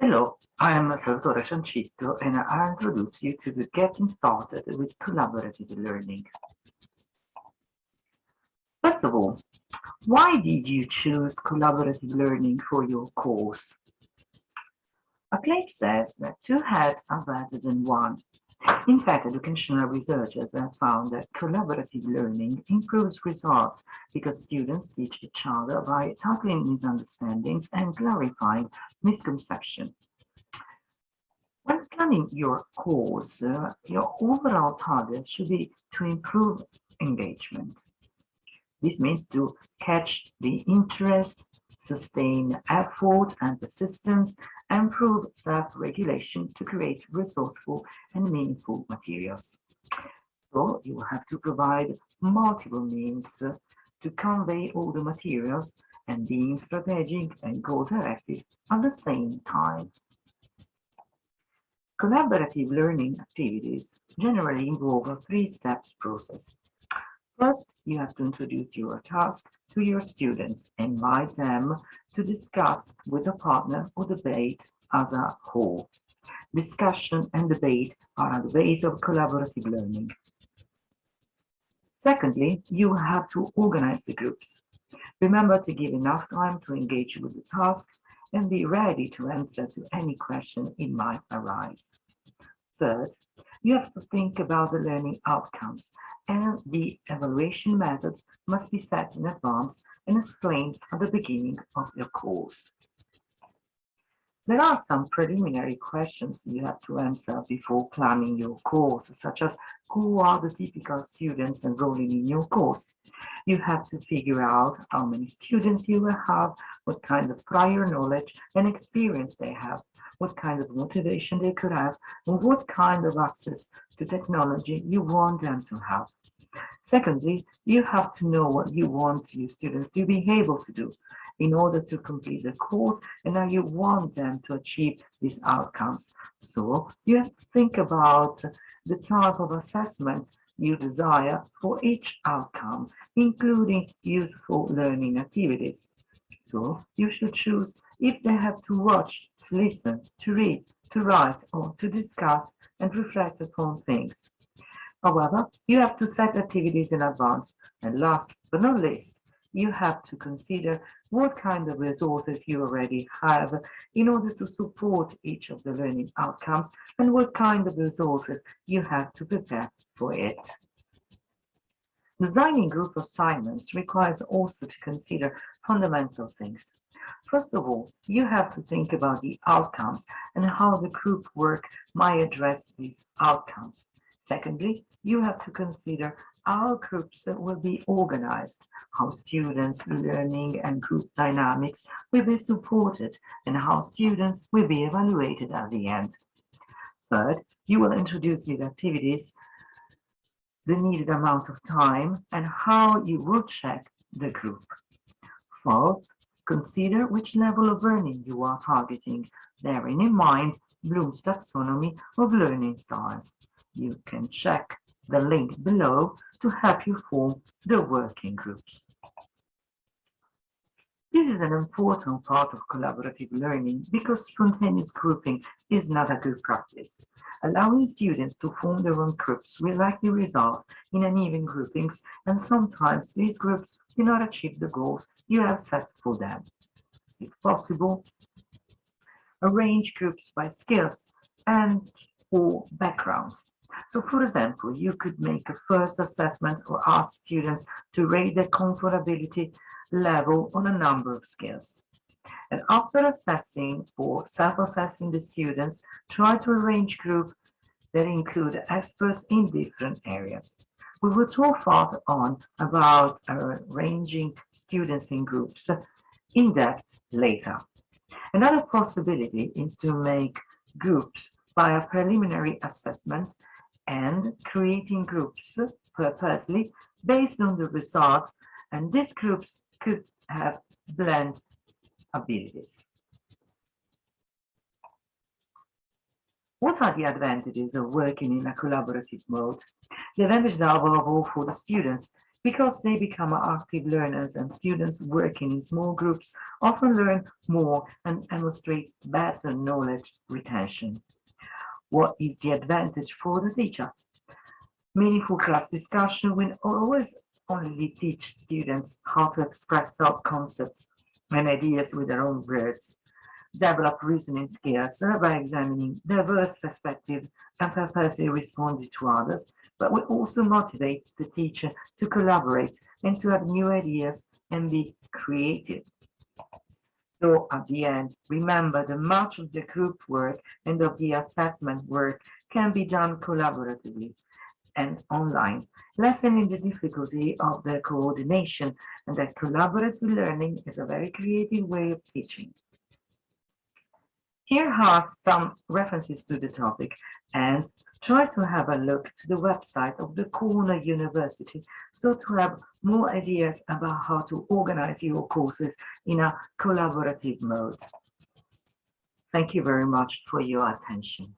Hello, I am Salvatore Ciancitto and I'll introduce you to the Getting Started with Collaborative Learning. First of all, why did you choose collaborative learning for your course? A claim says that two heads are better than one. In fact, educational researchers have found that collaborative learning improves results because students teach each other by tackling misunderstandings and clarifying misconceptions. When planning your course, uh, your overall target should be to improve engagement. This means to catch the interest, sustain effort and persistence, improve self-regulation to create resourceful and meaningful materials. So you will have to provide multiple means to convey all the materials and being strategic and goal-directed at the same time. Collaborative learning activities generally involve a three-steps process. First, you have to introduce your task to your students, invite them to discuss with a partner or debate as a whole. Discussion and debate are the base of collaborative learning. Secondly, you have to organize the groups. Remember to give enough time to engage with the task and be ready to answer to any question it might arise. Third, you have to think about the learning outcomes and the evaluation methods must be set in advance and explained at the beginning of your course. There are some preliminary questions you have to answer before planning your course, such as who are the typical students enrolling in your course? You have to figure out how many students you will have, what kind of prior knowledge and experience they have, what kind of motivation they could have, and what kind of access to technology you want them to have. Secondly, you have to know what you want your students to be able to do in order to complete the course and now you want them to achieve these outcomes. So you have to think about the type of assessment you desire for each outcome, including useful learning activities. So you should choose if they have to watch, to listen, to read, to write, or to discuss and reflect upon things. However, you have to set activities in advance. And last but not least, you have to consider what kind of resources you already have in order to support each of the learning outcomes and what kind of resources you have to prepare for it. Designing group assignments requires also to consider fundamental things. First of all, you have to think about the outcomes and how the group work might address these outcomes. Secondly, you have to consider how groups will be organized, how students' learning and group dynamics will be supported, and how students will be evaluated at the end. Third, you will introduce these activities, the needed amount of time, and how you will check the group. Fourth, consider which level of learning you are targeting, bearing in mind Bloom's taxonomy of learning styles. You can check the link below to help you form the working groups. This is an important part of collaborative learning because spontaneous grouping is not a good practice. Allowing students to form their own groups will likely result in uneven groupings and sometimes these groups do not achieve the goals you have set for them. If possible, arrange groups by skills and or backgrounds. So for example, you could make a first assessment or ask students to rate their comfortability level on a number of skills. And after assessing or self-assessing the students, try to arrange groups that include experts in different areas. We will talk further on about arranging students in groups in depth later. Another possibility is to make groups by a preliminary assessment and creating groups purposely based on the results and these groups could have blend abilities. What are the advantages of working in a collaborative mode? The advantages are above all for the students because they become active learners and students working in small groups often learn more and demonstrate better knowledge retention. What is the advantage for the teacher? Meaningful class discussion will always only teach students how to express thought concepts and ideas with their own words, develop reasoning skills by examining diverse perspectives and purposely responding to others, but will also motivate the teacher to collaborate and to have new ideas and be creative. So at the end, remember that much of the group work and of the assessment work can be done collaboratively and online, lessening the difficulty of the coordination and that collaborative learning is a very creative way of teaching. Here are some references to the topic and try to have a look to the website of the Cornell University so to have more ideas about how to organize your courses in a collaborative mode. Thank you very much for your attention.